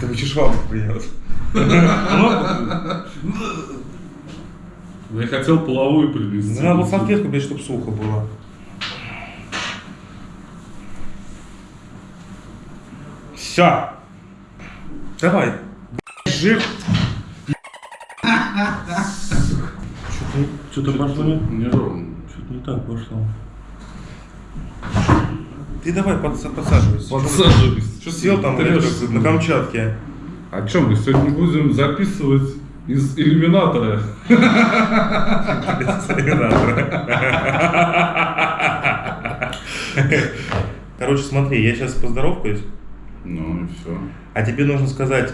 Как чешвалку принес. Я хотел половую принести. Надо было салфетку, блядь, чтобы сухо было. Все. Давай. Жир. Что-то пошло не, Неровно. что-то не так пошло. Ты давай подса- подсаживайся. Подсаживайся. Что Сел там блядь, как на Камчатке. О чем мы сегодня будем записывать из иллюминатора? Короче, смотри, я сейчас поздоровкаюсь, Ну и все. а тебе нужно сказать,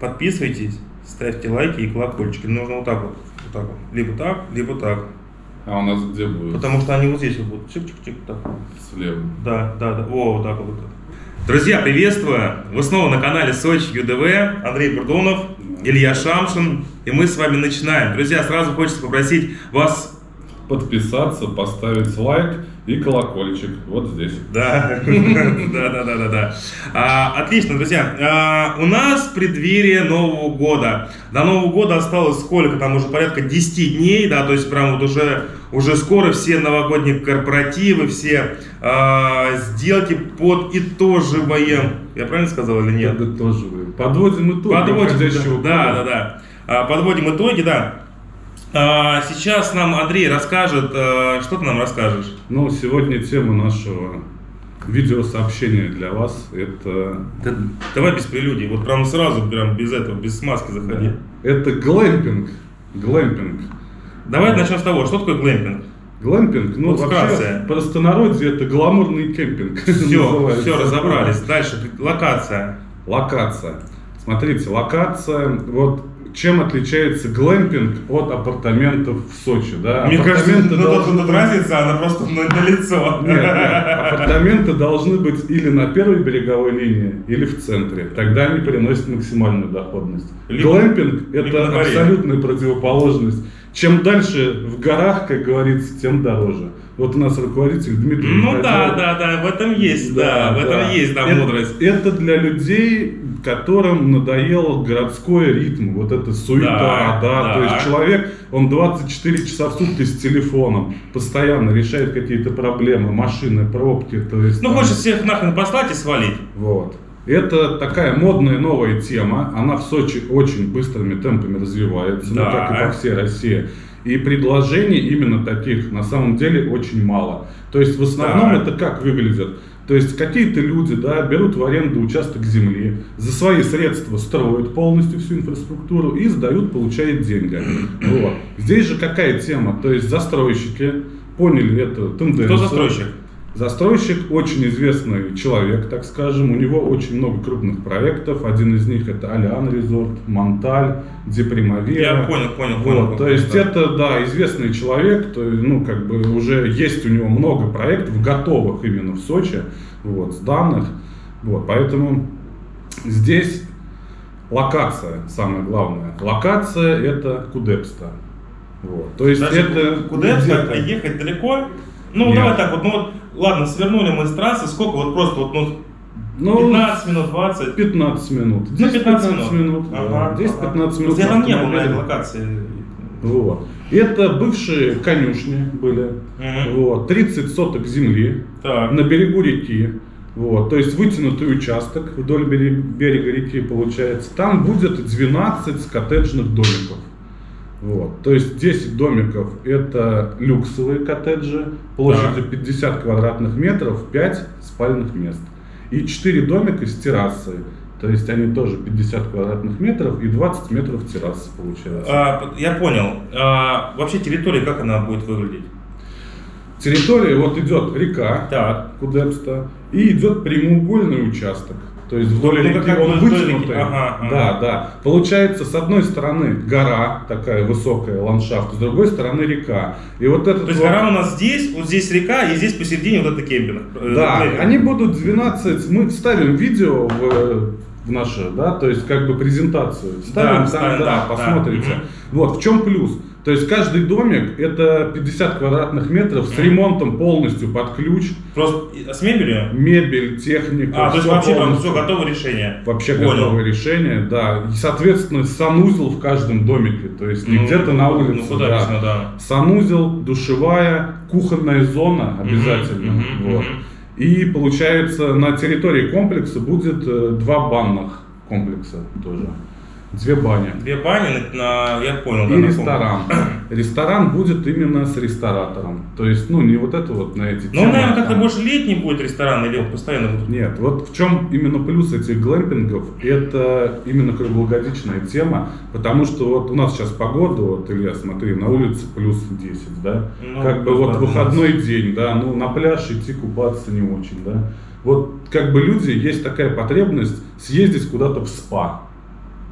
подписывайтесь, ставьте лайки и колокольчики. Нужно вот так вот, вот так вот. Либо так, либо так. А у нас где будет? Потому что они вот здесь вот будут. Чик-чик-чик. Так. Слева. Да, да, да. О, вот так вот. Друзья, приветствую! Вы снова на канале Сочи ЮДВ. Андрей Бурдунов, Илья Шамшин. И мы с вами начинаем. Друзья, сразу хочется попросить вас... Подписаться, поставить лайк и колокольчик. Вот здесь. Да, да, да, да, да, да. А, отлично, друзья. А, у нас преддверие Нового года. До Нового года осталось сколько? Там уже порядка 10 дней, да, то есть прям вот уже, уже скоро все новогодние корпоративы, все а, сделки подытоживаем. Я правильно сказал или нет? Подытоживаем. Подводим итоги Подводим, да, да, да. А, Подводим итоги, да. А, Сейчас нам Андрей расскажет, а, что ты нам расскажешь? Ну, сегодня тема нашего видеосообщения для вас это Да давай без прелюдий, вот прям сразу, прям без этого, без смазки заходи. это глэмпинг. Глэмпинг. Давай начнем с того, что такое глэмпинг? Глэмпинг, ну Вот вообще вкратце. простонародье это гламурный кемпинг. Все, все, разобрались. Дальше, локация. Локация. Смотрите, локация, вот чем отличается глэмпинг от апартаментов в Сочи, да? Мне кажется, Апартаменты ну, тут, должны разница, она просто на, на лицо. Нет, нет, апартаменты должны быть или на первой береговой линии, или в центре. Тогда они приносят максимальную доходность. Либо- Глэмпинг это абсолютная противоположность. Чем дальше в горах, как говорится, тем дороже. Вот у нас руководитель Дмитрий. Ну да, да, да, в этом есть, да, в этом есть, да, это, мудрость. Это для людей, которым надоел городской ритм, вот эта суета, Да, да, да. то есть человек, он 24 часа в сутки с телефоном, постоянно решает какие-то проблемы, машины, пробки, то есть... Ну, там- хочешь всех нахрен послать и свалить. Вот. Это такая модная новая тема, она в Сочи очень быстрыми темпами развивается, Да. ну как и по всей России. И предложений именно таких на самом деле очень мало. То есть в основном Да. это как выглядит? То есть какие-то люди да, берут в аренду участок земли, за свои средства строят полностью всю инфраструктуру и сдают, получают деньги. Вот. Здесь же какая тема? То есть застройщики поняли эту тенденцию. Кто застройщик? Застройщик очень известный человек, так скажем. У него очень много крупных проектов. Один из них это Алиан Резорт, Монталь, Депримавера. Я понял, понял, Вот, понял. то есть Да. это, да, известный человек, то, ну, как бы уже есть у него много проектов, готовых именно в Сочи, вот, сданных, вот, поэтому здесь локация самое главное. Локация это Кудепста. Вот, то есть Даже это куда где-то- ехать далеко? Ну, Нет. давай так вот, ну вот, ладно, свернули мы с трассы, сколько вот просто вот, ну, Ну, 15 минут, 20. 15 минут. Ну, 10 15 15 минут. да. Ага, 10-15 ага. минут. Я там не был на этой локации. Вот. Это бывшие конюшни были. Мгм. Вот. 30 соток земли Так. на берегу реки. Вот. То есть вытянутый участок вдоль берега реки получается. Там будет 12 коттеджных домиков. Вот. То есть 10 домиков это люксовые коттеджи, площадью 50 квадратных метров, 5 спальных мест. И 4 домика с террасой. То есть они тоже 50 квадратных метров и 20 метров террасы получается. А, я понял. А, вообще территория, как она будет выглядеть? Территория, вот идет река Так. Кудепста и идет прямоугольный участок. То есть вдоль Ну, реки он вытянутый. Ага, ага. Да, да. Получается, с одной стороны гора, такая высокая ландшафт, с другой стороны река. И вот этот То есть вот- гора у нас здесь, вот здесь река, и здесь посередине вот это кемпинг. э, Да, глэмпинг. они будут 12, мы вставим видео в, в наше, да, то есть как бы презентацию. Вставим Да, там, вставим, да, да, посмотрите. да. Вот, в чем плюс? То есть каждый домик это 50 квадратных метров с ремонтом полностью под ключ. Просто с мебелью? Мебель, техника. А, то есть вообще там все готовое решение. Вообще Понял. готовое решение, да. И, соответственно, санузел в каждом домике. То есть не ну, где-то на улице. Ну, да. Вечно, да. Санузел, душевая, кухонная зона обязательно. Угу, вот. угу. И получается на территории комплекса будет э, два банных комплекса тоже. Две бани. Две бани, на, я понял. И да, ресторан. Ресторан будет именно с ресторатором. То есть, ну, не вот это вот на эти Ну, наверное, как-то больше летний будет ресторан или вот постоянно будет? Нет, вот в чем именно плюс этих глэмпингов, это именно круглогодичная тема, потому что вот у нас сейчас погода, вот, Илья, смотри, на улице плюс 10, да? Ну, как бы вот выходной день, да, ну, на пляж идти купаться не очень, да? Вот как бы люди, есть такая потребность съездить куда-то в спа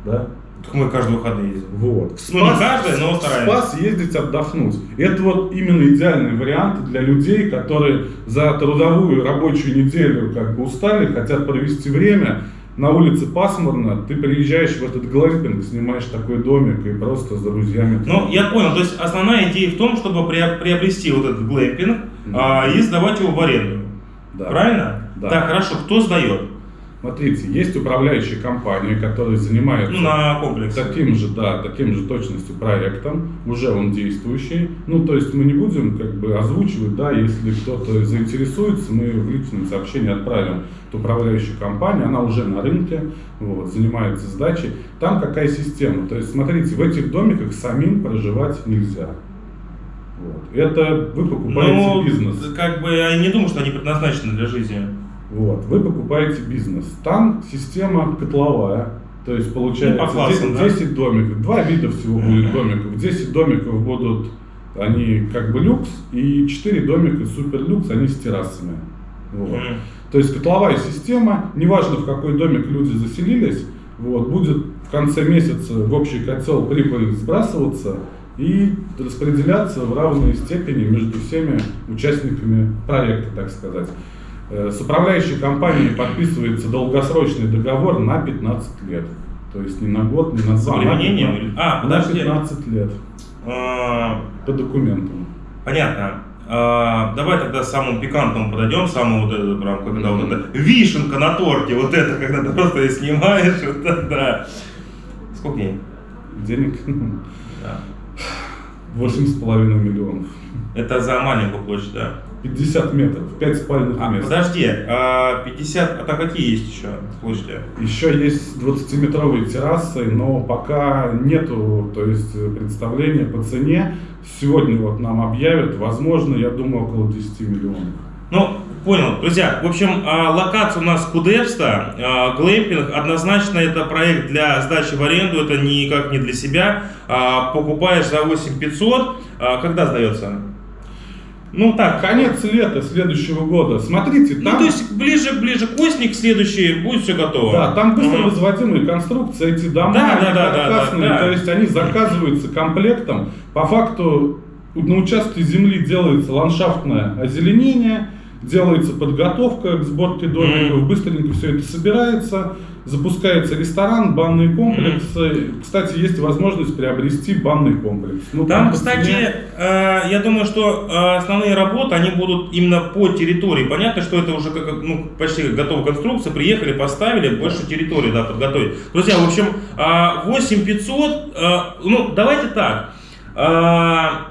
да? Так мы каждый выходные ездим. Вот. В ну, не каждый, но стараемся. Спас ездить отдохнуть. Это вот именно идеальный вариант для людей, которые за трудовую рабочую неделю как бы устали, хотят провести время. На улице пасмурно, ты приезжаешь в этот глэмпинг, снимаешь такой домик и просто с друзьями. Ну, я понял, то есть основная идея в том, чтобы приобрести вот этот глэмпинг mm-hmm. а, и сдавать его в аренду. Да. Правильно? Да. Так, хорошо, кто сдает? Смотрите, есть управляющие компании, которые занимаются ну, на комплексе. таким же, да, таким же точностью проектом, уже он действующий. Ну, то есть мы не будем как бы озвучивать, да, если кто-то заинтересуется, мы в личном сообщении отправим эту управляющую компанию, она уже на рынке, вот, занимается сдачей. Там какая система? То есть, смотрите, в этих домиках самим проживать нельзя. Вот. Это вы покупаете ну, бизнес. Как бы я не думаю, что они предназначены для жизни. Вот, вы покупаете бизнес. Там система котловая. То есть получается ну, классам, 10, 10 да? домиков. Два вида всего будет домиков. 10 домиков будут они как бы люкс, и 4 домика супер люкс, они с террасами. Вот. Mm. То есть котловая система, неважно в какой домик люди заселились, вот, будет в конце месяца в общий котел прибыль сбрасываться и распределяться в равной степени между всеми участниками проекта, так сказать. Э, с управляющей компанией подписывается долгосрочный договор на 15 лет. То есть не на год, не на два, на 15, а, на 15 лет. А, по документам. Понятно. А, давай тогда самому пикантному подойдем, самому вот это, прям, когда mm-hmm. вот это вишенка на торте, вот это, когда ты просто снимаешь, вот это, да. Сколько денег? Денег? Да. Восемь с половиной миллионов. Это за маленькую площадь, да? 50 метров, 5 спальных а, мест. Подожди, а 50, а там какие есть еще площади? Еще есть 20-метровые террасы, но пока нету, то есть представления по цене. Сегодня вот нам объявят, возможно, я думаю, около 10 миллионов. Ну, понял. Друзья, в общем, а, локация у нас Кудерста, а, глэмпинг, однозначно это проект для сдачи в аренду, это никак не для себя. А, покупаешь за 8500, когда сдается? Ну так, конец лета следующего года. Смотрите, ну, там... Ну, то есть ближе, ближе к осени, к следующей будет все готово. Да, там быстро угу. возводимые конструкции, эти дома, да, да, да, каркасные, да, да, да. то есть они заказываются комплектом. По факту на участке земли делается ландшафтное озеленение, делается подготовка к сборке домиков, mm. быстренько все это собирается, запускается ресторан, банный комплекс. Mm. Кстати, есть возможность приобрести банный комплекс. Ну, там, там кстати, э, я думаю, что э, основные работы, они будут именно по территории. Понятно, что это уже как, ну, почти готовая конструкция, приехали, поставили, больше территории да, подготовить. Друзья, в общем, э, 8500, э, ну, давайте так. Э,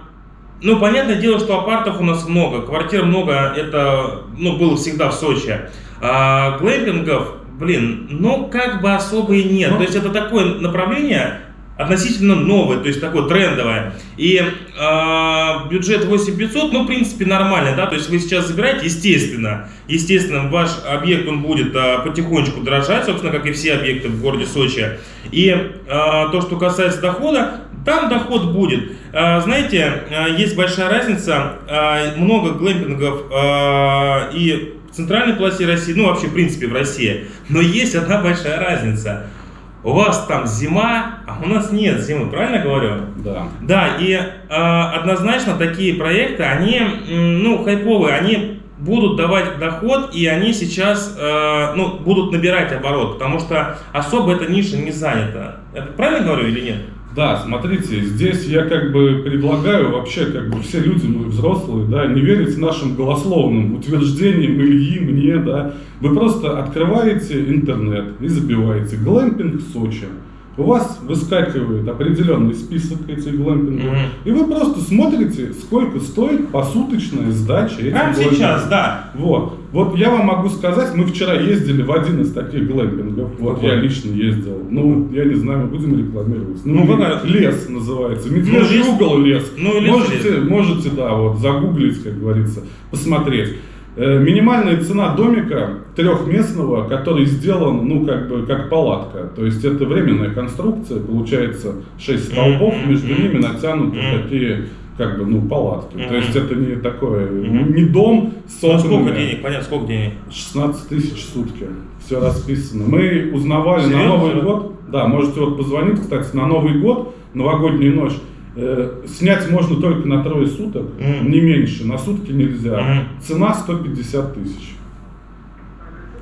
ну, понятное дело, что апартов у нас много, квартир много, это, ну, было всегда в Сочи. А глэмпингов, блин, ну, как бы особо и нет. Ну, то есть это такое направление, относительно новое, то есть такое трендовое. И э, бюджет 8500, ну, в принципе, нормально, да, то есть вы сейчас забираете, естественно, естественно, ваш объект, он будет э, потихонечку дорожать, собственно, как и все объекты в городе Сочи. И э, то, что касается дохода, там доход будет. Э, знаете, э, есть большая разница, э, много глэмпингов э, и центральной полосе России, ну, вообще, в принципе, в России, но есть одна большая разница – у вас там зима, а у нас нет зимы, правильно говорю? Да. Да, и э, однозначно такие проекты, они, ну, хайповые, они будут давать доход, и они сейчас, э, ну, будут набирать оборот, потому что особо эта ниша не занята. Это правильно говорю или нет? Да, смотрите, здесь я как бы предлагаю вообще, как бы все люди, мы взрослые, да, не верить нашим голословным утверждениям Ильи, мне, да. Вы просто открываете интернет и забиваете «Глэмпинг Сочи». У вас выскакивает определенный список этих глэмпингов, Мгм. и вы просто смотрите, сколько стоит посуточная сдача этих Прямо глэмпингов. сейчас, да. Вот. Вот я вам могу сказать, мы вчера ездили в один из таких глэмпингов. Вот Какой? я лично ездил. Ну, я не знаю, будем рекламировать. Ну, ле- какая? лес называется. Медвежий лес. угол лес. Ну, лес, можете, лес. можете, да, вот загуглить, как говорится, посмотреть. Э, Минимальная цена домика трехместного, который сделан, ну, как бы, как палатка. То есть это временная конструкция, получается, 6 столбов, между ними натянуты такие, как бы, ну, палатки. То есть это не такое, не дом с Ну, сколько денег? Понятно, сколько денег? 16 тысяч в сутки. Все расписано. Мы узнавали на Серьезно? Новый год. Да, можете вот позвонить, кстати, на Новый год, новогоднюю ночь. Э, снять можно только на трое суток, Мгм. не меньше, на сутки нельзя. Мгм. Цена 150 тысяч.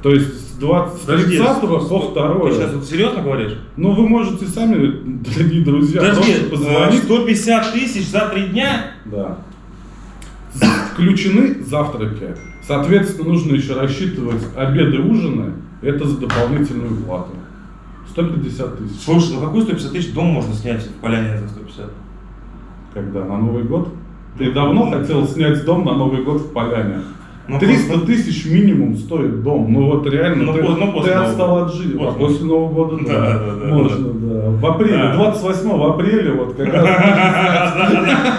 То есть с 20 с Подожди, 30 по ск- 2 Ты сейчас вот серьезно говоришь? Ну, вы можете сами, дорогие друзья, Подожди, э, позвонить. 150 тысяч за три дня? Да. Включены завтраки. Соответственно, нужно еще рассчитывать обеды, ужины. Это за дополнительную плату. 150 тысяч. Слушай, ну какой 150 тысяч дом можно снять в Поляне за 150? Когда? На Новый год? Ты давно хотел снять дом на Новый год в Поляне? Ну, 300 просто- тысяч минимум стоит дом. Ну вот реально, Ну, ты, ну, после ты отстал от жизни. А После. после Нового года, Да, да, да, Можно, да. В апреле, Да. 28 апреля, вот как раз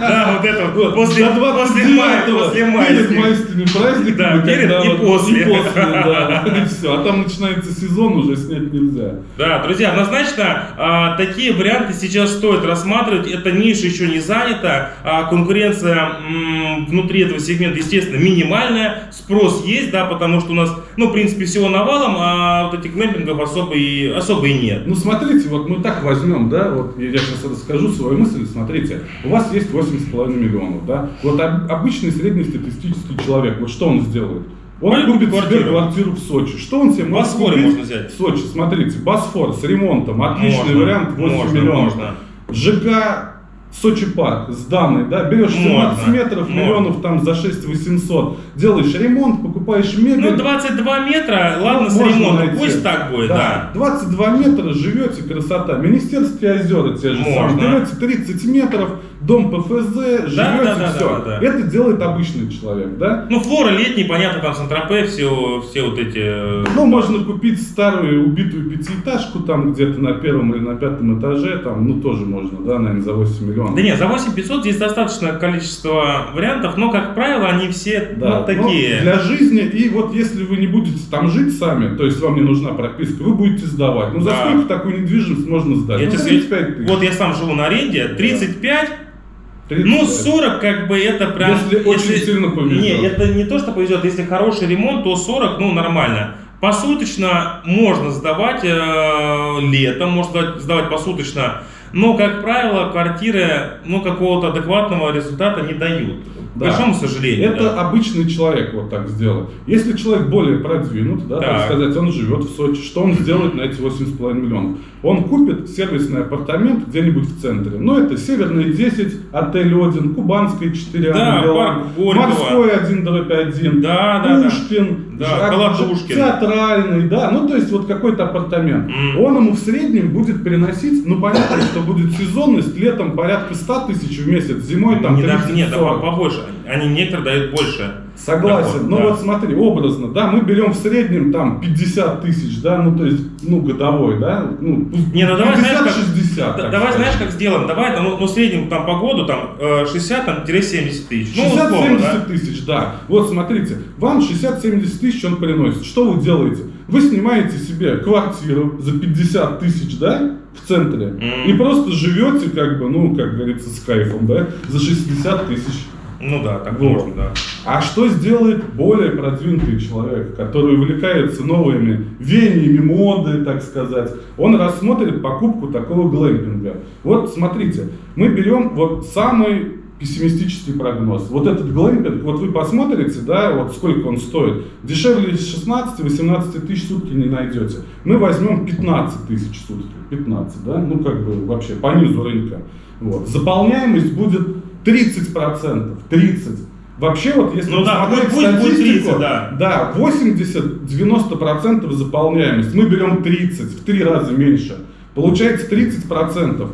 Да, вот это вот. После до после мая, 29-го, после Перед майскими праздниками. Да, перед и после. И после, да. И все. А там начинается сезон, уже снять нельзя. Да, друзья, однозначно а, такие варианты сейчас стоит рассматривать. Эта ниша еще не занята, а конкуренция внутри этого сегмента, естественно, минимальная. Спрос есть, да, потому что у нас, ну, в принципе, всего навалом, а вот этих глэмпингов особо и, особо и нет. Ну смотрите, вот мы так возьмем, да, вот я сейчас расскажу свою мысль, смотрите, у вас есть 8,5 миллионов, да, вот об- обычный среднестатистический человек, вот что он сделает? Он Пойдет купит квартиру. себе квартиру в Сочи. Что он себе может Босфоре купить? можно взять. В Сочи, смотрите, Босфор с ремонтом, отличный Можно, вариант, 8 можно, миллионов. можно. ЖК Сочи парк сданный, да, берешь 17 Можно, метров, можно. миллионов там за 6 800, делаешь ремонт, покупаешь мебель. Ну, 22 метра, ладно, Ну, с ремонтом, найти. пусть так будет, да. 22 метра живете, красота. Министерские озера те же Можно. самые. Берете 30 метров, дом ПФЗ, живете, да, да, все. да, да, да. Это делает обычный человек, да? Ну, флора летний, понятно, там Сан-Тропе, все, все вот эти... э, Ну, можно купить старую убитую пятиэтажку там где-то на первом или на пятом этаже, там, ну, тоже можно, да, наверное, за 8 миллионов. Да нет, за 8500 здесь достаточное количество вариантов, но, как правило, они все Да, вот такие. ну, для жизни, и вот если вы не будете там жить сами, то есть вам не нужна прописка, вы будете сдавать. Ну, за Да. сколько такую недвижимость можно сдать? Я ну, тебе 35 скажу, тысяч. вот я сам живу на аренде, 35, 35. ну 40 как бы это прям... Если очень сильно повезет. Не, это не то, что повезет, если хороший ремонт, то 40, ну нормально. Посуточно можно сдавать э, летом, можно сдавать, сдавать посуточно, но, как правило, квартиры ну, какого-то адекватного результата не дают. К Да. большому сожалению. Это да. обычный человек вот так сделает. Если человек более продвинут, да, так. Так. сказать, он живет в Сочи, что он сделает на эти 8,5 миллионов? Он купит сервисный апартамент где-нибудь в центре. Ну, это Северный 10, отель Один, Кубанская 4 Да, Горького. Морской 1 дробь 1, Да, да. Пушкин, Да, Колотушкин. театральный, да, ну, то есть вот какой-то апартамент. М. Он ему в среднем будет приносить, ну, понятно, что будет сезонность, летом порядка 100 тысяч в месяц, зимой там Не, 30 даже- нет, да, 40. побольше. Они некоторые дают больше. Согласен. Доход, ну да. вот смотри, образно, да, мы берем в среднем там 50 тысяч, да, ну то есть, ну годовой, да, ну Не, ну давай, знаешь, как, 50-60. да- давай сказать. знаешь, как сделаем? Давай, ну, ну, в среднем там по году там э, 60-70 тысяч. Ну, 60-70 условно, да? тысяч, да. Вот смотрите, вам 60-70 тысяч он приносит. Что вы делаете? Вы снимаете себе квартиру за 50 тысяч, да, в центре, Мгм. и просто живете, как бы, ну, как говорится, с кайфом, да, за 60 тысяч. Ну да, так Вот. можно, да. А что сделает более продвинутый человек, который увлекается новыми веяниями моды, так сказать? Он рассмотрит покупку такого глэмпинга. Вот смотрите, мы берем вот самый пессимистический прогноз. Вот этот глэмпинг, вот вы посмотрите, да, вот сколько он стоит. Дешевле 16-18 тысяч сутки не найдете. Мы возьмем 15 тысяч сутки. 15, да, ну как бы вообще по низу рынка. Вот. Заполняемость будет 30%, 30%. Вообще вот если ну, да, посмотреть пусть статистику, 30, да. да, 80-90% заполняемость, мы берем 30, в три раза меньше. Получается 30%.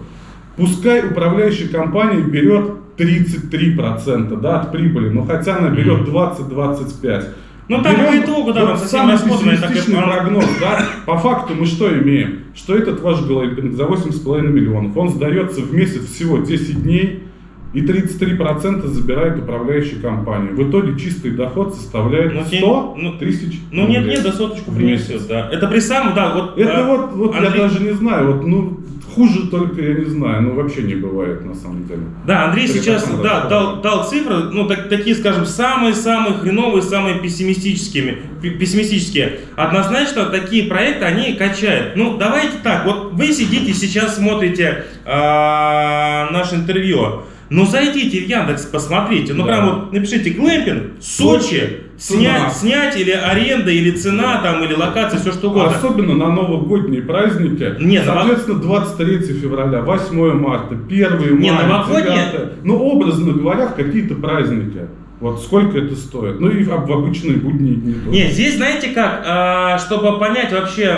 Пускай управляющая компания берет 33% да, от прибыли, но хотя она берет 20-25%. Ну там по итогу, да, вот совсем самый так пессимистичный как- прогноз, да, по факту мы что имеем? Что этот ваш глэмпинг за 8,5 миллионов, он сдается в месяц всего 10 дней, и 33% забирает управляющая компания. В итоге чистый доход составляет Ну, 100 ну, тысяч Ну нет, нет, до соточку принесет, да. Это при самом, да, вот. Это э, вот, вот я Андрей- даже не знаю, вот, ну, хуже только я не знаю, ну, вообще не бывает на самом деле. Да, Андрей При сейчас да, дал, дал цифры, ну, так- такие, скажем, самые-самые хреновые, самые пессимистическими, пе- пессимистические. Однозначно, такие проекты, они качают. Ну, давайте так, вот вы сидите сейчас, смотрите а, наше интервью. Ну, зайдите в Яндекс, посмотрите. Ну, Да. прям вот напишите глэмпинг, Сочи, Цена. снять, снять или аренда, или цена, там, или локация, все что угодно. Особенно на новогодние праздники. Не, ново- Соответственно, 23 февраля, 8 марта, 1 Не, мая, новогодние- 9. Ну, образно говоря, какие-то праздники. Вот сколько это стоит? Ну и в, обычные будние дни. тоже. Не, здесь знаете как, а, чтобы понять вообще,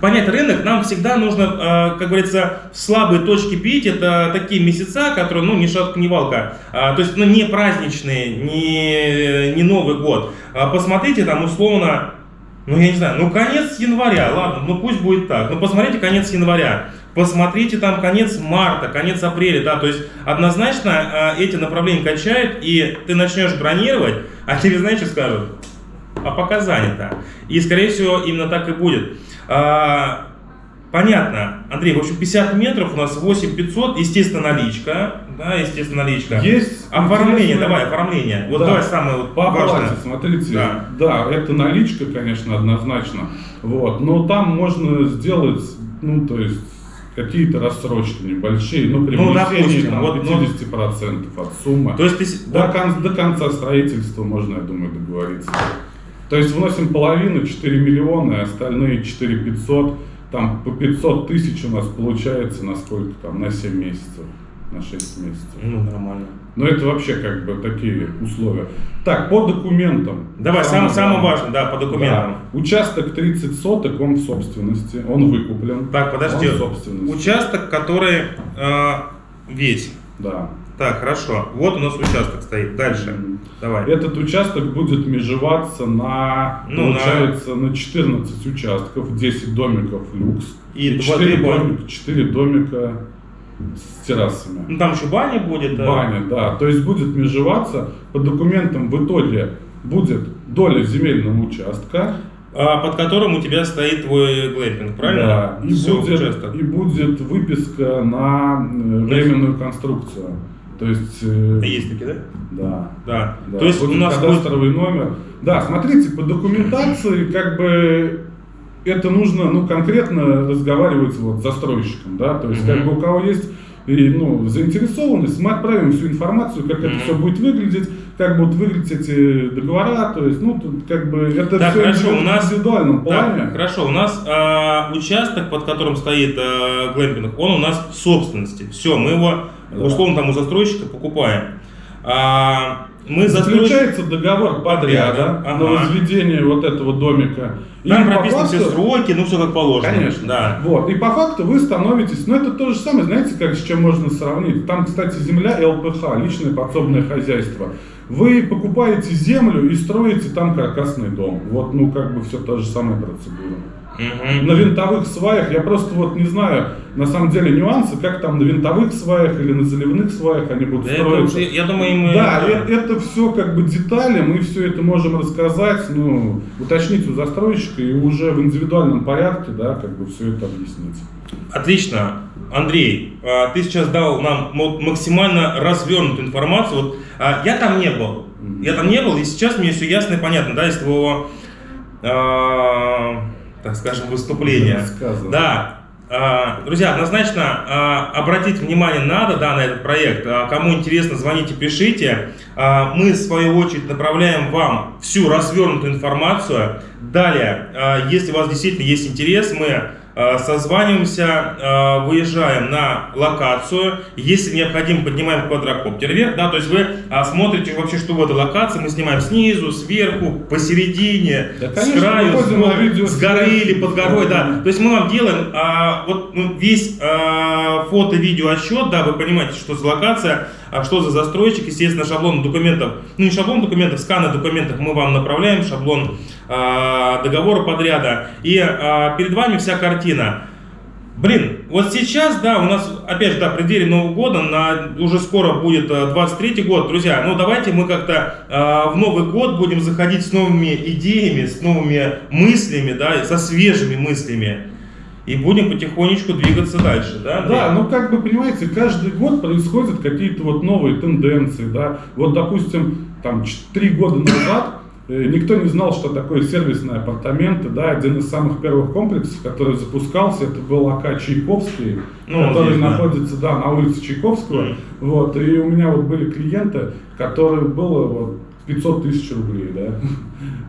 понять рынок, нам всегда нужно, а, как говорится, в слабые точки бить. Это такие месяца, которые, ну, не шатка, не валка. А, То есть, ну, не праздничные, не, не Новый год. А Посмотрите там условно, ну, я не знаю, ну, конец января, ладно, ну, пусть будет так. Ну, посмотрите конец января. Посмотрите там конец марта, конец апреля, да, то есть однозначно а, эти направления качают, и ты начнешь бронировать, а тебе, знаешь, что скажут? А пока занято. И, скорее всего, именно так и будет. А, понятно, Андрей, в общем, 50 метров у нас 8500, естественно, наличка, да, естественно, наличка. Есть Оформление, интересное- давай, оформление. Вот Да. давай самое вот По оплате, смотрите, Да. да. это наличка, конечно, однозначно, вот, но там можно сделать, ну, то есть, какие-то рассрочки небольшие, ну, при Ну, допустим, там, вот, ну, 50% от суммы. То есть ты... До, кон- до конца строительства можно, я думаю, договориться. То есть вносим половину, 4 миллиона, и остальные 4 500, там по 500 тысяч у нас получается на сколько там, на 7 месяцев, на 6 месяцев. Ну, нормально. Но это вообще как бы такие условия. Так, по документам. Давай, самое, самое важное, да, по документам. Да. Участок 30 соток, он в собственности, он выкуплен. Так, подожди. Он в собственности. Участок, который э, весь. Да. Так, хорошо. Вот у нас участок стоит. Дальше. Давай. Этот участок будет межеваться на, Ну, на- получается, на... 14 участков, 10 домиков люкс. И два- 4, три бани. домика, 4 домика с террасами. Ну там еще баня будет. да. Баня, да. То есть будет межеваться. По документам в итоге будет доля земельного участка. А, под которым у тебя стоит твой глэмпинг, правильно? Да, и, Всё, будет, участок. и будет выписка на э, временную конструкцию. То есть... э, Есть такие, да? Да. Да. Да, То есть у будет нас будет... кадастровый номер. Да, смотрите, по документации как бы это нужно, ну, конкретно разговаривать вот с застройщиком, да, то есть Мгм. как бы у кого есть и, ну, заинтересованность, мы отправим всю информацию, как это Мгм. все будет выглядеть, как будут выглядеть эти договора, то есть, ну, тут как бы это Так, все хорошо, в у нас- индивидуальном Так, плане. хорошо, у нас а, участок, под которым стоит а, глэмпинг, он у нас в собственности. Все, мы его, Да. условно, там у застройщика покупаем. А, мы застройщик... Заключается договор подряда Ага. на возведение вот этого домика. Там И прописаны все факту- сроки, ну все как положено. Конечно. Да. Вот. И по факту вы становитесь, ну это то же самое, знаете, как с чем можно сравнить. Там, кстати, земля ЛПХ, личное подсобное хозяйство. Вы покупаете землю и строите там каркасный дом. Вот, ну, как бы все та же самая процедура. Мгм. На винтовых сваях, я просто вот не знаю, на самом деле, нюансы, как там на винтовых сваях или на заливных сваях они будут Да это строиться. уже, я думаю, мы... Да, э- это, все как бы детали, мы все это можем рассказать, ну, уточнить у застройщика и уже в индивидуальном порядке, да, как бы все это объяснить. Отлично. Андрей, а, ты сейчас дал нам максимально развернутую информацию. Вот, а, я там не был. Я там не был, и сейчас мне все ясно и понятно, да, из твоего, а, так скажем, выступления. Да. А, друзья, однозначно а, обратить внимание надо да, на этот проект. А, кому интересно, звоните, пишите. Мы, в свою очередь, направляем вам всю развернутую информацию. Далее, если у вас действительно есть интерес, мы созваниваемся, э, выезжаем на локацию, если необходимо, поднимаем квадрокоптер вверх, да, то есть вы э, смотрите вообще, что в этой локации, мы снимаем снизу, сверху, посередине, да, конечно, с краю, с, с горы или под горой, да, то есть мы вам делаем а, вот ну, весь а, фото-видео отчет, да, вы понимаете, что за локация, а что за застройщик, естественно, шаблон документов, ну не шаблон документов, сканы документов мы вам направляем, шаблон а, договора подряда, и а, перед вами вся картина. Блин, вот сейчас, да, у нас, опять же, да, преддверие Нового года, на, уже скоро будет 23 год, друзья, ну давайте мы как-то э, в Новый год будем заходить с новыми идеями, с новыми мыслями, да, со свежими мыслями и будем потихонечку двигаться дальше, да? Да, ну как бы, понимаете, каждый год происходят какие-то вот новые тенденции, да. Вот, допустим, там, три года назад э, Никто не знал, что такое сервисные апартаменты. Да, один из самых первых комплексов, который запускался, это был АК Чайковский, ну, который здесь, находится да. Да, на улице Чайковского. Mm. Вот, и у меня вот были клиенты, которые было вот, 500 тысяч рублей, да,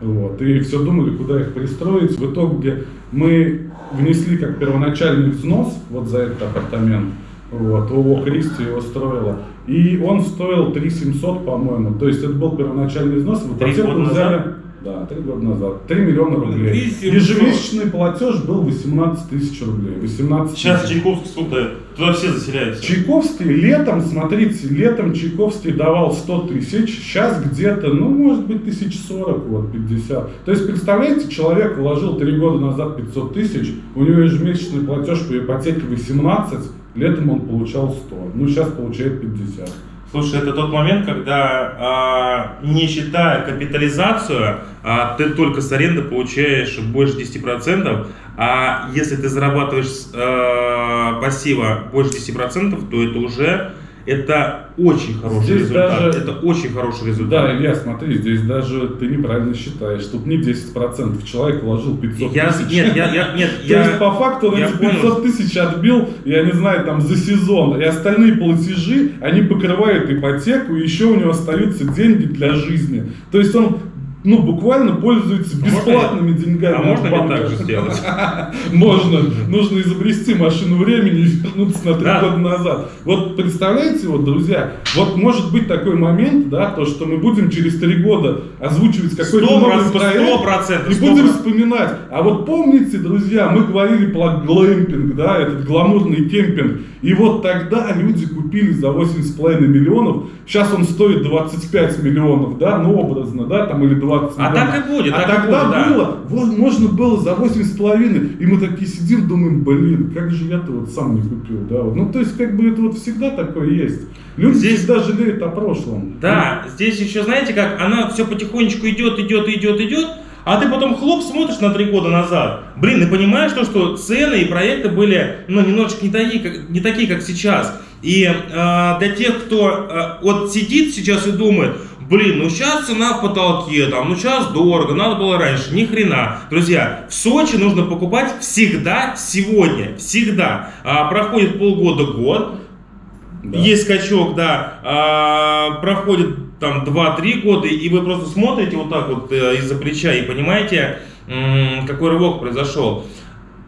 вот, и все думали, куда их пристроить. В итоге мы внесли как первоначальный взнос вот за этот апартамент, вот, ООО «Кристи» его строила, и он стоил 3 700, по-моему, то есть это был первоначальный взнос, в ипотеку взяли... Да, три года назад. 3 миллиона рублей. Ежемесячный платеж был 18 тысяч рублей. 18 Сейчас Чайковский сколько Туда все заселяются. Чайковский летом, смотрите, летом Чайковский давал 100 тысяч, сейчас где-то, ну, может быть, тысяч сорок, вот, 50. То есть, представляете, человек вложил 3 года назад 500 тысяч, у него ежемесячный платеж по ипотеке 18, летом он получал 100, ну, сейчас получает 50. Слушай, это тот момент, когда э, не считая капитализацию, э, ты только с аренды получаешь больше 10%, а если ты зарабатываешь э, пассива больше 10%, то это уже это очень хороший здесь результат. Даже, это очень хороший результат. Да, Илья, смотри, здесь даже ты неправильно считаешь. Тут не 10%. Человек вложил 500 я, тысяч. Нет, я, я, нет, То я, есть, по факту он эти 500 тысяч отбил, я не знаю, там, за сезон. И остальные платежи, они покрывают ипотеку, и еще у него остаются деньги для жизни. То есть он ну, буквально пользуются а бесплатными можно, деньгами. А можно банка. так же сделать? Можно. Нужно изобрести машину времени и вернуться на три года назад. Вот представляете, вот, друзья, вот может быть такой момент, да, то, что мы будем через три года озвучивать какой-то новый проект и будем вспоминать. А вот помните, друзья, мы говорили про глэмпинг, да, этот гламурный кемпинг. И вот тогда люди купили за 8,5 миллионов, сейчас он стоит 25 миллионов, да, ну образно, да, там или 20 миллионов. А так и будет, А так тогда будет, да. было, вот, можно было за 8,5, и мы такие сидим, думаем, блин, как же я-то вот сам не купил, да, вот. ну то есть как бы это вот всегда такое есть. Люди здесь, всегда жалеют о прошлом. Да, здесь еще знаете как, она все потихонечку идет, идет, идет, идет, а ты потом хлоп смотришь на три года назад. Блин, и понимаешь то, что цены и проекты были ну, немножечко не такие, как, не такие, как сейчас. И э, для тех, кто э, вот сидит сейчас и думает, блин, ну сейчас цена в потолке, там, ну сейчас дорого, надо было раньше, ни хрена. Друзья, в Сочи нужно покупать всегда сегодня, всегда. А, проходит полгода-год, да. есть скачок, да, а, проходит там 2-3 года, и вы просто смотрите вот так вот э, из-за плеча и понимаете, какой рывок произошел.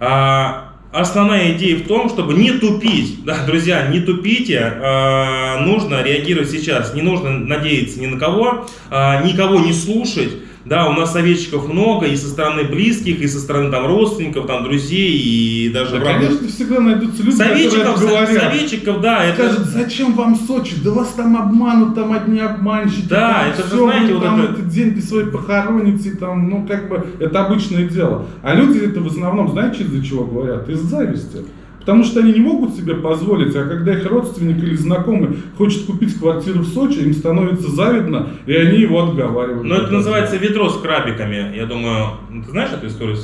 А, основная идея в том, чтобы не тупить. Да, друзья, не тупите, э, нужно реагировать сейчас. Не нужно надеяться ни на кого, э, никого не слушать. Да, у нас советчиков много, и со стороны близких, и со стороны там родственников, там друзей, и даже да, врагов. конечно, всегда найдутся люди, советчиков, которые говорят. Советчиков, да. Это... Скажут, зачем вам Сочи? Да вас там обманут, там одни обманщики. Да, там, это все, же, знаете, вы вот там это... этот деньги свои похороните, там, ну, как бы, это обычное дело. А люди это в основном, знаете, из-за чего говорят? Из зависти. Потому что они не могут себе позволить, а когда их родственник или знакомый хочет купить квартиру в Сочи, им становится завидно, и они его отговаривают. Но это называется ведро с крабиками. Я думаю, ты знаешь эту историю?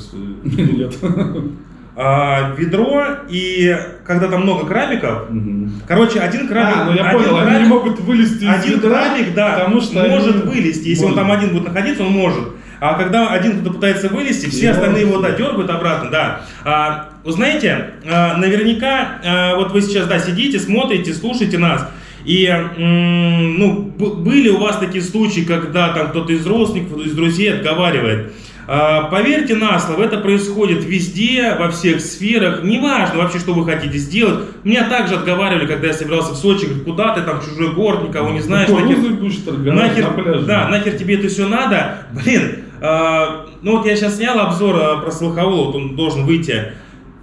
Нет. А, ведро, и когда там много крабиков, угу. короче, один крабик... А, ну я один понял, крабик, они не могут вылезти из один ядра, крабик, да, потому что может они вылезти. Если он больно. там один будет находиться, он может. А когда один кто-то пытается вылезти, все Его остальные его да, дергают обратно, да. А, вы знаете, а, наверняка, а, вот вы сейчас, да, сидите, смотрите, слушаете нас, и, ну, были у вас такие случаи, когда там кто-то из родственников, из друзей отговаривает. А, Поверьте на слово, это происходит везде, во всех сферах. Неважно вообще, что вы хотите сделать. Меня также отговаривали, когда я собирался в Сочи, говорят, куда ты там, чужой город, никого не знаешь. нахер- Кукурузой будешь торговать Нахер, на пляже. да, нахер тебе это все надо? Блин, ну вот я сейчас снял обзор а, про Слуховола, вот он должен выйти.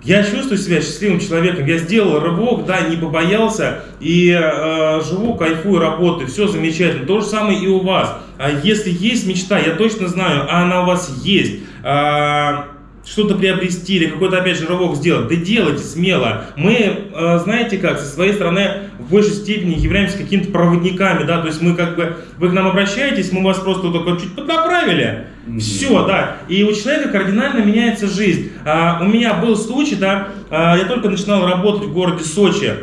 Я чувствую себя счастливым человеком. Я сделал рывок, да, не побоялся и э, живу, кайфую, работаю, все замечательно. То же самое и у вас. А если есть мечта, я точно знаю, а она у вас есть. а, что-то приобрести или какой-то опять же рывок сделать, да делайте смело. Мы, э, знаете как, со своей стороны в большей степени являемся какими-то проводниками, да, то есть мы как бы, вы к нам обращаетесь, мы вас просто вот только чуть поднаправили, Мгм. все, да, и у человека кардинально меняется жизнь. А, у меня был случай, да, а, я только начинал работать в городе Сочи,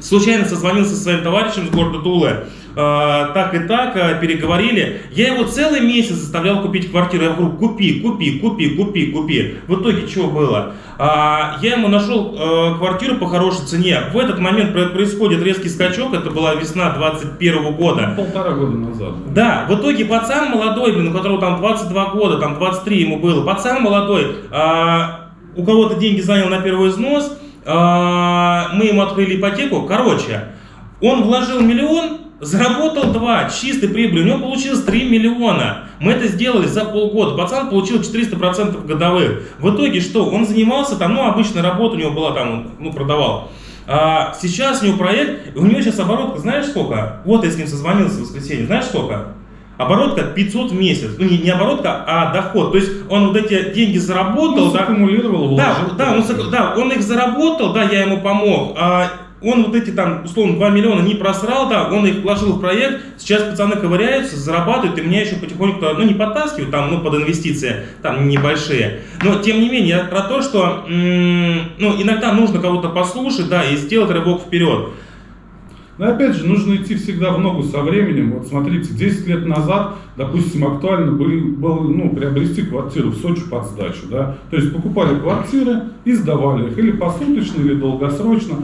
случайно созвонился со своим товарищем из города Тулы, так и так, а, переговорили. Я его целый месяц заставлял купить квартиру. Я говорю, купи, купи, купи, купи, купи. В итоге что было? А, я ему нашел квартиру по хорошей цене. В этот момент про- происходит резкий скачок, это была весна 21 года. Полтора года назад. Да, в итоге пацан молодой, блин, у которого там 22 года, там 23 ему было, пацан молодой, а, у кого-то деньги занял на первый взнос, а, мы ему открыли ипотеку, короче, он вложил миллион, заработал 2, чистой прибыли, у него получилось 3 миллиона. Мы это сделали за полгода, пацан получил 400% годовых. В итоге что, он занимался там, ну, обычная работа у него была там, ну, продавал. А сейчас у него проект, у него сейчас оборотка, знаешь сколько? Вот я с ним созвонился в воскресенье, знаешь сколько? Оборотка 500 в месяц. Ну, не, не оборотка, а доход. То есть он вот эти деньги заработал, Он да, саккумулировал, да, вложил. да, он, да, он их заработал, да, я ему помог. А он вот эти там, условно, 2 миллиона не просрал, да, он их вложил в проект. Сейчас пацаны ковыряются, зарабатывают, и меня еще потихоньку, ну, не подтаскивают, там, ну, под инвестиции, там, небольшие. Но, тем не менее, я про то, что, ну, иногда нужно кого-то послушать, да, и сделать рывок вперед. Но опять же, нужно идти всегда в ногу со временем. Вот смотрите, 10 лет назад, допустим, актуально были, было ну, приобрести квартиру в Сочи под сдачу. Да? То есть покупали квартиры и сдавали их или посуточно, или долгосрочно.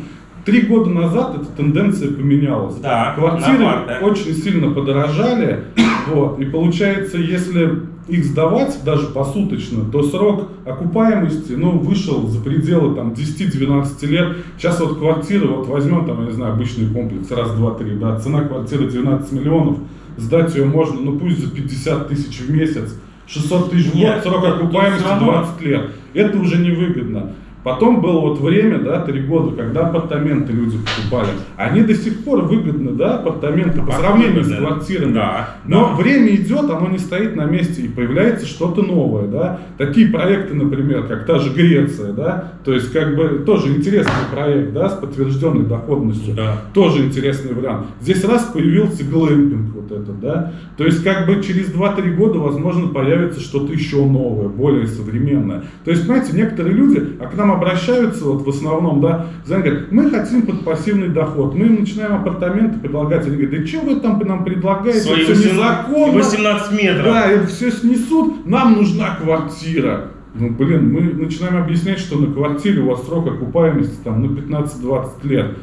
Три года назад эта тенденция поменялась. Да, Квартиры очень сильно подорожали. Вот, и получается, если их сдавать даже посуточно, то срок окупаемости ну, вышел за пределы там, 10-12 лет. Сейчас вот квартира, вот возьмем там, я не знаю, обычный комплекс, раз, два, три, да, цена квартиры 12 миллионов, сдать ее можно, ну пусть за 50 тысяч в месяц, 600 тысяч в год, срок окупаемости всё равно. 20 лет. Это уже невыгодно. Потом было вот время, да, три года, когда апартаменты люди покупали. Они до сих пор выгодны, да, апартаменты по сравнению с Выгодны. квартирами. Да, Но да. время идет, оно не стоит на месте, и появляется что-то новое, да. Такие проекты, например, как та же Греция, да, то есть как бы тоже интересный проект, да, с подтвержденной доходностью. Да. Тоже интересный вариант. Здесь раз появился глэмпинг вот этот, да. То есть как бы через 2-3 года, возможно, появится что-то еще новое, более современное. То есть, знаете, некоторые люди, а к нам обращаются вот в основном, да, говорят, мы хотим под пассивный доход. Мы им начинаем апартаменты предлагать. Они говорят, да что вы там нам предлагаете? Свои Это 18 незаконно. 18 метров. Да, это все снесут, нам нужна квартира. Ну, блин, мы начинаем объяснять, что на квартире у вас срок окупаемости там, ну, 15-20 лет.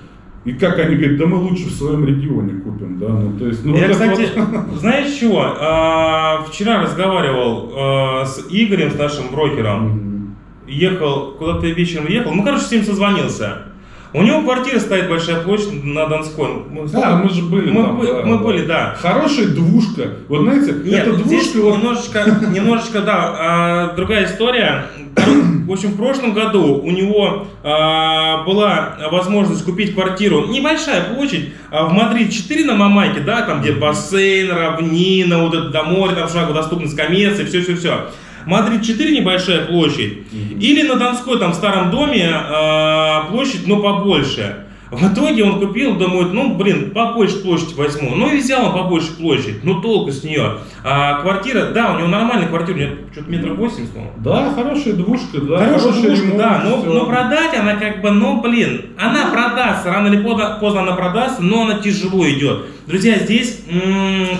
И как они говорят, да мы лучше в своем регионе купим, да, ну, то есть, ну, Я, вот это кстати, вот- знаешь чего? А, вчера разговаривал а, с Игорем, с нашим брокером. Мгм. Ехал, куда-то вечером ехал. Ну, короче, с ним созвонился. У него квартира стоит большая площадь на Донской. Мы, Да, мы же были мы, там, бы- да, мы да. были, да. Хорошая двушка. Вот знаете, Нет, эта здесь двушка, вот, немножечко, немножечко, да, а, другая история. В общем, в прошлом году у него а, была возможность купить квартиру, небольшая площадь, а, в Мадриде 4 на Мамайке, да, там где бассейн, равнина, вот это до моря, там шагу доступность коммерции, все-все-все. Мадрид 4 небольшая площадь. Или на Донской, там в старом доме, а, площадь, но побольше. В итоге он купил, думает, ну, блин, побольше площадь возьму. Ну, и взял он побольше площадь. Ну, толку с нее. А квартира, да, у него нормальная квартира, у него что-то метров восемьдесят, по-моему. Да, хорошая двушка, да. Хорошая хороший двушка, ремонт, да, но, но продать она как бы, ну, блин, она продастся, рано или поздно, поздно она продастся, но она тяжело идет. Друзья, здесь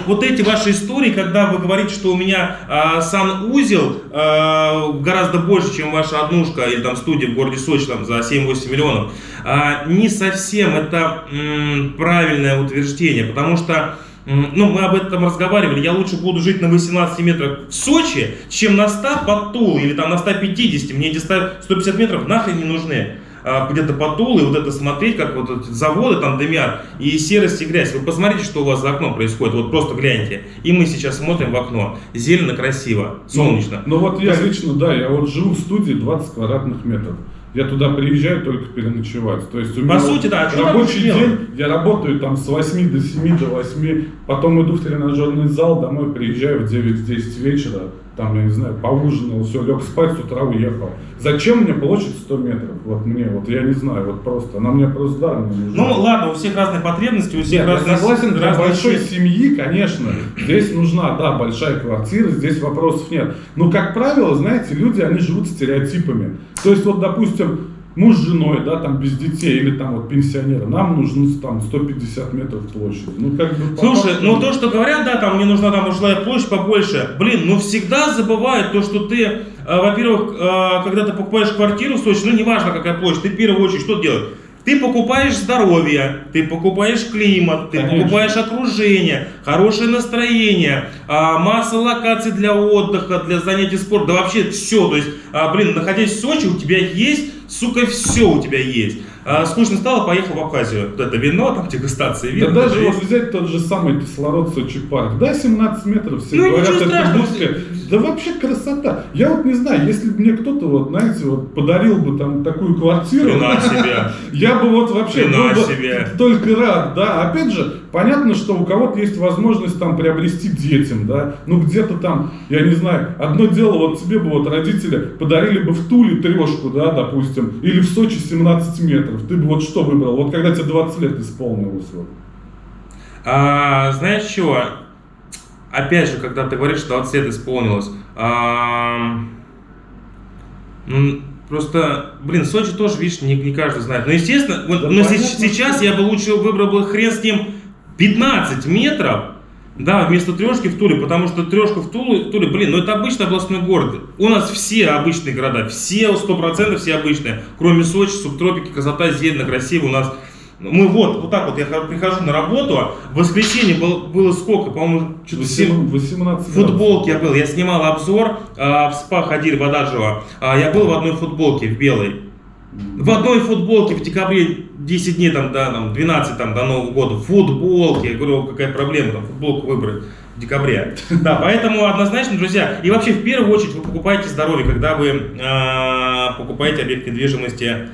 вот эти ваши истории, когда вы говорите, что у меня а, санузел а, гораздо больше, чем ваша однушка или там студия в городе Сочи там, за 7-8 миллионов, а, не совсем это м, правильное утверждение, потому что Ну, мы об этом разговаривали. Я лучше буду жить на 18 метрах в Сочи, чем на 100 под Тулой или там на 150. Мне эти 100 150 метров нахрен не нужны. А, Где-то под Тулой, вот это смотреть, как вот эти заводы там дымят, и серость и грязь. Вы посмотрите, что у вас за окном происходит. Вот просто гляньте. И мы сейчас смотрим в окно. Зелено, красиво, солнечно. Ну, ну вот я лично, да, я вот живу в студии 20 квадратных метров. Я туда приезжаю только переночевать. То есть у По меня сути, да, а рабочий делать? день, я работаю там с 8 до 7 до 8, потом иду в тренажерный зал, домой приезжаю в 9-10 вечера, там, я не знаю, поужинал, все, лег спать, с утра уехал. Зачем мне площадь 100 метров? Вот мне, вот я не знаю, вот просто, она мне просто даром не нужна. Ну, ладно, у всех разные потребности, у всех Нет, я разные... согласен, для разные большой цели. семьи, конечно, здесь нужна, да, большая квартира, здесь вопросов нет. Но, как правило, знаете, люди, они живут стереотипами. То есть, вот, допустим, муж с женой, да, там, без детей, или там вот пенсионеры, нам нужно там 150 метров площади. Ну, как бы... Слушай, факту- ну то, что говорят, да, там мне нужна там жилая площадь побольше, блин, ну всегда забывают то, что ты, э, во-первых, э, когда ты покупаешь квартиру в Сочи, ну неважно какая площадь, ты в первую очередь что делаешь? Ты покупаешь здоровье, ты покупаешь климат, ты Конечно. покупаешь окружение, хорошее настроение, а, масса локаций для отдыха, для занятий спортом, да вообще все. То есть, а, блин, находясь в Сочи, у тебя есть, сука, все у тебя есть. А, скучно стало, поехал в Абхазию. Вот это вино, там дегустации Да вина. даже есть. вот взять тот же самый кислород Сочи парк, да, 17 метров, все Ну, говорят, это страшного. Да вообще красота. Я вот не знаю, если бы мне кто-то, вот, знаете, вот подарил бы там такую квартиру, Хрена себе. Я бы вот вообще был бы только рад, да. Опять же, понятно, что у кого-то есть возможность там приобрести детям, да. Ну где-то там, я не знаю, одно дело, вот тебе бы вот родители подарили бы в Туле трешку, да, допустим, или в Сочи 17 метров. Ты бы вот что выбрал? Вот когда тебе 20 лет исполнилось вот. А, знаешь чего? Опять же, когда ты говоришь, что 20 лет исполнилось, а, ну, просто, блин, Сочи тоже, видишь, не, не каждый знает. Но, естественно, вот, Да но понятно, се- сейчас я бы лучше выбрал бы хрен с ним 15 метров, да, вместо трешки в Туле, потому что трешка в Туле, в Туле, блин, ну это обычный областной город. У нас все обычные города, все 100% все обычные, кроме Сочи, субтропики, красота, зелено, красиво у нас. Мы вот, вот так вот, я прихожу на работу, в воскресенье было, было сколько, по-моему, что-то 7, 18 в футболке я был, я снимал обзор, а, в спа ходили в Адажево, а, я был в одной футболке, в белой. В одной футболке в декабре 10 дней, там, да, там, 12 там, до Нового года, в футболке. Я говорю, какая проблема там футболку выбрать в декабре. Да, поэтому однозначно, друзья, и вообще в первую очередь вы покупаете здоровье, когда вы а, покупаете объект недвижимости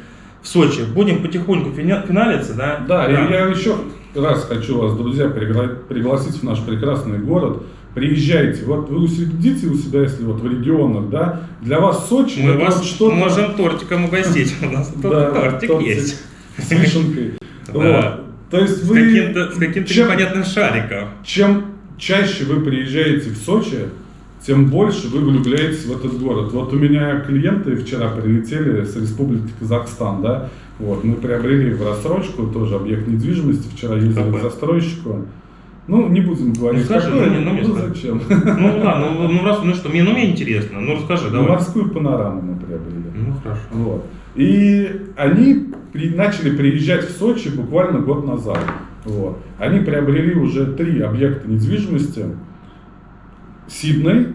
в Сочи. Будем потихоньку финалиться, да? Да, и я еще раз хочу вас, друзья, пригла- пригласить в наш прекрасный город. Приезжайте, вот вы сидите у себя, если вот в регионах, да, для вас Сочи Мы вас вот что-то... можем тортиком угостить. У нас Да, тортик есть. с вишенкой. Да. То есть вы... с каким-то непонятным шариком. Чем чаще вы приезжаете в Сочи, тем больше вы влюбляетесь в этот город. Вот у меня клиенты вчера прилетели с Республики Казахстан, да, вот, мы приобрели в рассрочку тоже объект недвижимости, вчера ездили к застройщику. Ну, не будем говорить, Ну, скажи, какой, ну, ну, знаю. зачем. Ну ладно, ну, ну раз, ну что, мне, ну мне интересно, ну расскажи, Ну, давай. Морскую панораму мы приобрели. Ну хорошо. Вот. И они при- начали приезжать в Сочи буквально год назад. Вот. Они приобрели уже три объекта недвижимости. Сидней,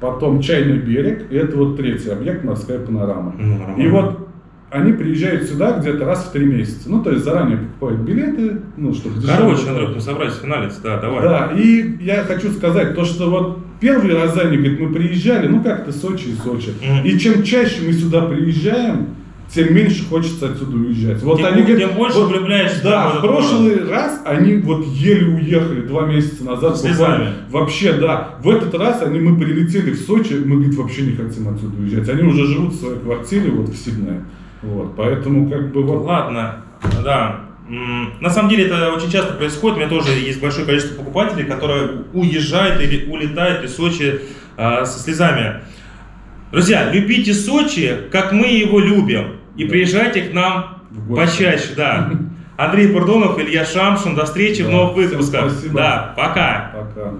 потом Чайный берег, и это вот третий объект Морская панорама. Ну. И вот они приезжают сюда где-то раз в три месяца. Ну, то есть заранее покупают билеты, ну, чтобы Короче. Андрюх, мы собрались финалиться, да, давай. Да, и я хочу сказать, то, что вот первый раз они, говорит, мы приезжали, ну как-то Сочи и Сочи. Мгм. И чем чаще мы сюда приезжаем, тем меньше хочется отсюда уезжать. Вот Тем они говорят, тем больше вот, влюбляешься Да, в прошлый раз они вот еле уехали два месяца назад. Слезами. Вообще, да. В этот раз они, мы прилетели в Сочи, мы, говорит, вообще не хотим отсюда уезжать. Они уже живут в своей квартире вот в Сиднее. Вот, поэтому как бы вот... Ладно, да. На самом деле это очень часто происходит. У меня тоже есть большое количество покупателей, которые уезжают или улетают из Сочи а, со слезами. Друзья, любите Сочи, как мы его любим. И Да. приезжайте к нам В почаще, да. Андрей Пардонов, Илья Шамшин. До встречи в Да, новых всем выпусках. спасибо. Да, пока. Пока.